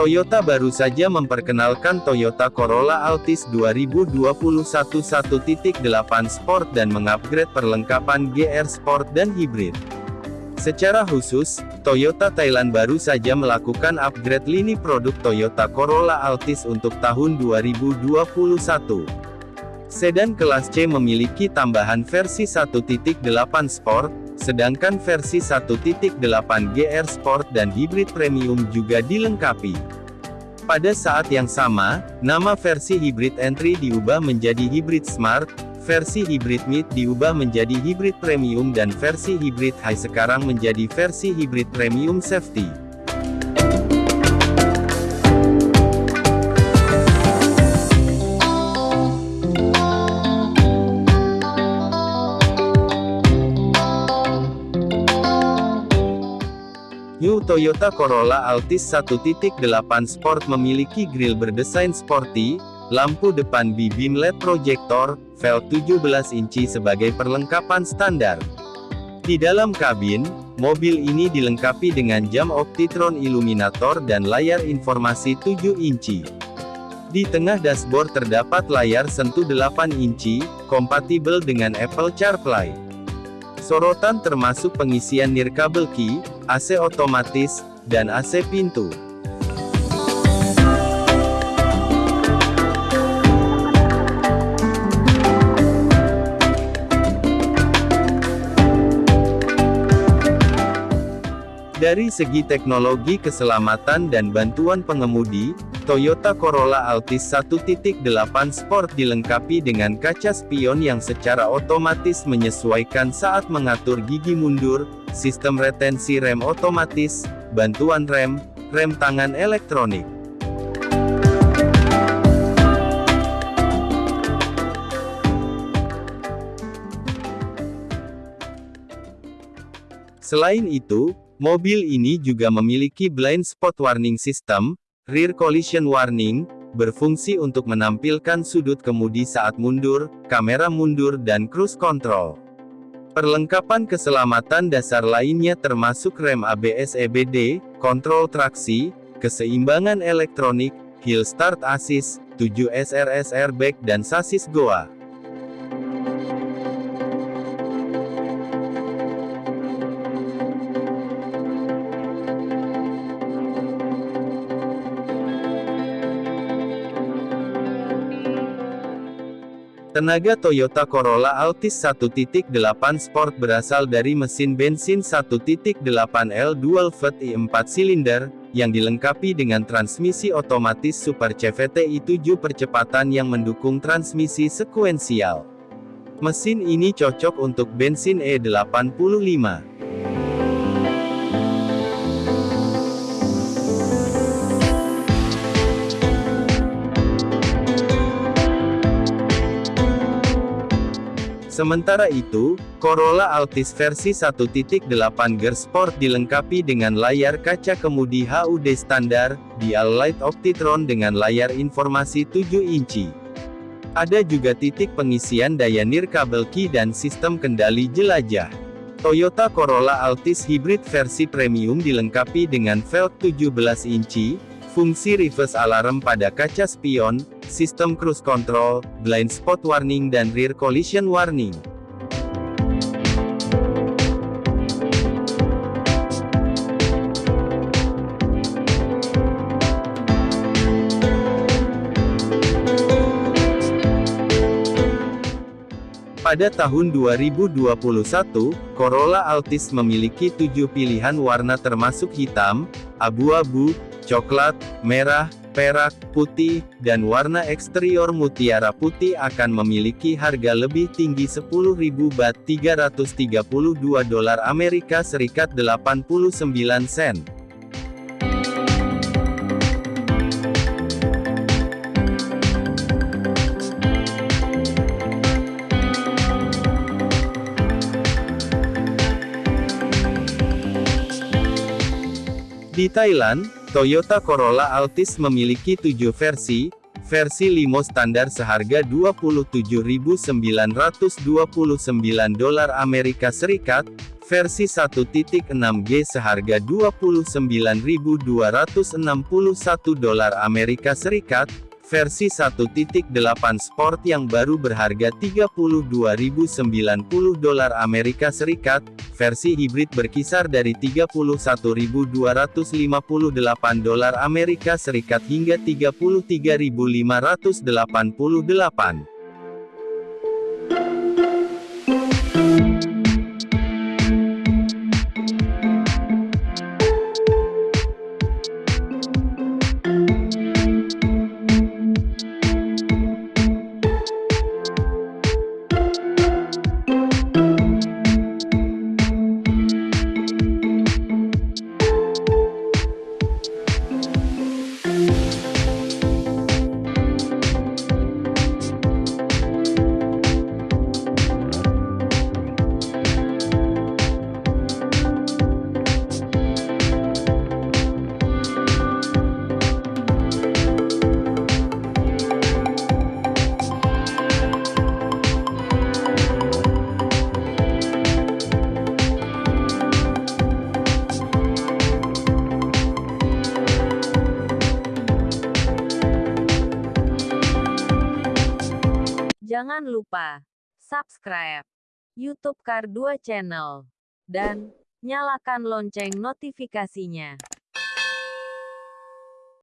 Toyota baru saja memperkenalkan Toyota Corolla Altis 2021 1.8 Sport dan mengupgrade perlengkapan GR Sport dan Hybrid. Secara khusus, Toyota Thailand baru saja melakukan upgrade lini produk Toyota Corolla Altis untuk tahun 2021. Sedan kelas C memiliki tambahan versi 1.8 Sport, sedangkan versi 1.8 GR Sport dan Hybrid Premium juga dilengkapi. Pada saat yang sama, nama versi Hybrid Entry diubah menjadi Hybrid Smart, versi Hybrid Mid diubah menjadi Hybrid Premium dan versi Hybrid High sekarang menjadi versi Hybrid Premium Safety. Toyota Corolla Altis 1.8 Sport memiliki grill berdesain sporty, lampu depan B-beam LED projector, velg 17 inci sebagai perlengkapan standar. Di dalam kabin, mobil ini dilengkapi dengan jam Optitron Illuminator dan layar informasi 7 inci. Di tengah dashboard terdapat layar sentuh 8 inci, kompatibel dengan Apple CarPlay. Sorotan termasuk pengisian nirkabel key, AC otomatis, dan AC pintu. Dari segi teknologi keselamatan dan bantuan pengemudi, Toyota Corolla Altis 1.8 Sport dilengkapi dengan kaca spion yang secara otomatis menyesuaikan saat mengatur gigi mundur, sistem retensi rem otomatis, bantuan rem, rem tangan elektronik. Selain itu, Mobil ini juga memiliki blind spot warning system, rear collision warning, berfungsi untuk menampilkan sudut kemudi saat mundur, kamera mundur dan cruise control. Perlengkapan keselamatan dasar lainnya termasuk rem ABS EBD, kontrol traksi, keseimbangan elektronik, hill start assist, 7 SRS airbag dan sasis goa. Tenaga Toyota Corolla Altis 1.8 Sport berasal dari mesin bensin 1.8L dual vat i4 silinder, yang dilengkapi dengan transmisi otomatis Super CVT i7 percepatan yang mendukung transmisi sekuensial. Mesin ini cocok untuk bensin E85. Sementara itu, Corolla Altis versi 1.8 Gear Sport dilengkapi dengan layar kaca kemudi HUD standar, Dial Light Optitron dengan layar informasi 7 inci. Ada juga titik pengisian daya nirkabel key dan sistem kendali jelajah. Toyota Corolla Altis Hybrid versi premium dilengkapi dengan velg 17 inci, fungsi reverse alarm pada kaca spion, sistem cruise control, blind spot warning dan rear collision warning. Pada tahun 2021, Corolla Altis memiliki tujuh pilihan warna termasuk hitam, abu-abu, coklat, merah, perak, putih, dan warna eksterior mutiara putih akan memiliki harga lebih tinggi 10.000 bat 332 dolar Amerika Serikat 89 sen. Di Thailand, Toyota Corolla Altis memiliki tujuh versi, versi limo standar seharga 27.929 dolar Amerika Serikat, versi 1.6G seharga 29.261 dolar Amerika Serikat, versi 1.8 Sport yang baru berharga 32.090 dolar Amerika Serikat, versi hibrid berkisar dari 31.258 dolar Amerika Serikat hingga 33.588. Jangan lupa subscribe YouTube Kar 2 Channel dan nyalakan lonceng notifikasinya.